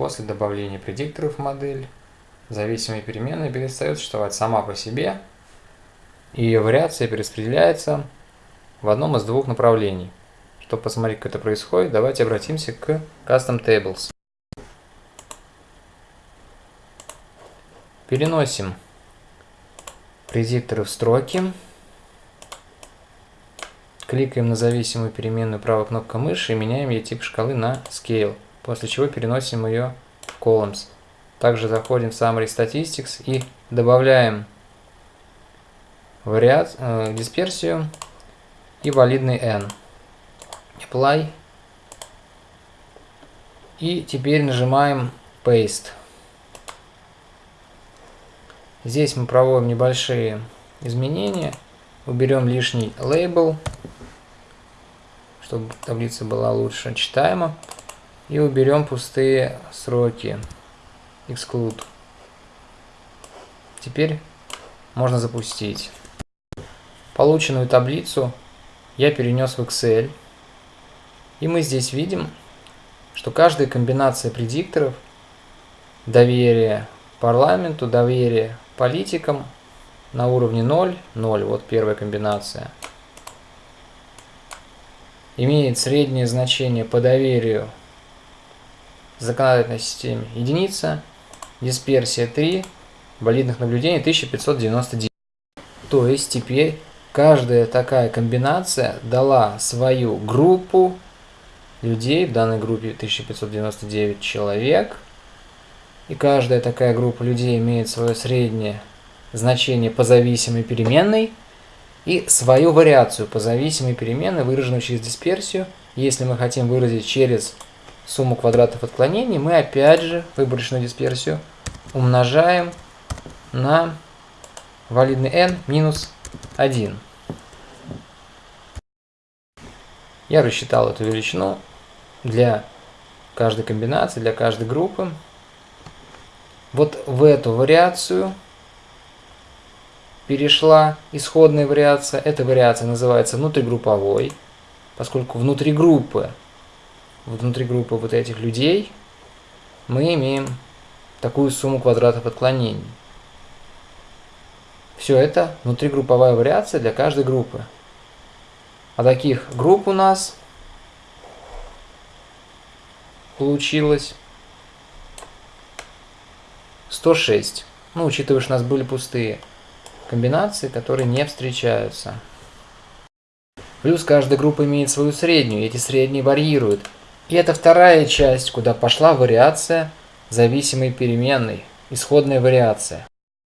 После добавления предикторов в модель, зависимая переменная перестает существовать сама по себе, и ее вариация перераспределяется в одном из двух направлений. Чтобы посмотреть, как это происходит, давайте обратимся к Custom Tables. Переносим предикторы в строки. Кликаем на зависимую переменную правой кнопкой мыши и меняем ей тип шкалы на Scale, после чего переносим ее в Columns. Также заходим в Summary Statistics и добавляем вариат, э, дисперсию и валидный n. Apply. И теперь нажимаем Paste. Здесь мы проводим небольшие изменения. Уберем лишний лейбл, чтобы таблица была лучше читаема. И уберем пустые сроки. Exclude. Теперь можно запустить. Полученную таблицу я перенес в Excel. И мы здесь видим, что каждая комбинация предикторов, доверие парламенту, доверие политикам на уровне 0, 0, вот первая комбинация, имеет среднее значение по доверию законодательной системе единица, дисперсия 3, валидных наблюдений 1599. То есть теперь каждая такая комбинация дала свою группу людей, в данной группе 1599 человек – и каждая такая группа людей имеет свое среднее значение по зависимой переменной и свою вариацию по зависимой переменной, выраженную через дисперсию. Если мы хотим выразить через сумму квадратов отклонений, мы опять же выборочную дисперсию умножаем на валидный n минус 1. Я рассчитал эту величину для каждой комбинации, для каждой группы. Вот в эту вариацию перешла исходная вариация. Эта вариация называется внутригрупповой, поскольку внутри группы, внутри группы вот этих людей мы имеем такую сумму квадратов отклонений. Все это внутригрупповая вариация для каждой группы. А таких групп у нас получилось 106. Ну, учитывая, что у нас были пустые комбинации, которые не встречаются. Плюс каждая группа имеет свою среднюю, и эти средние варьируют. И это вторая часть, куда пошла вариация зависимой переменной, исходная вариация.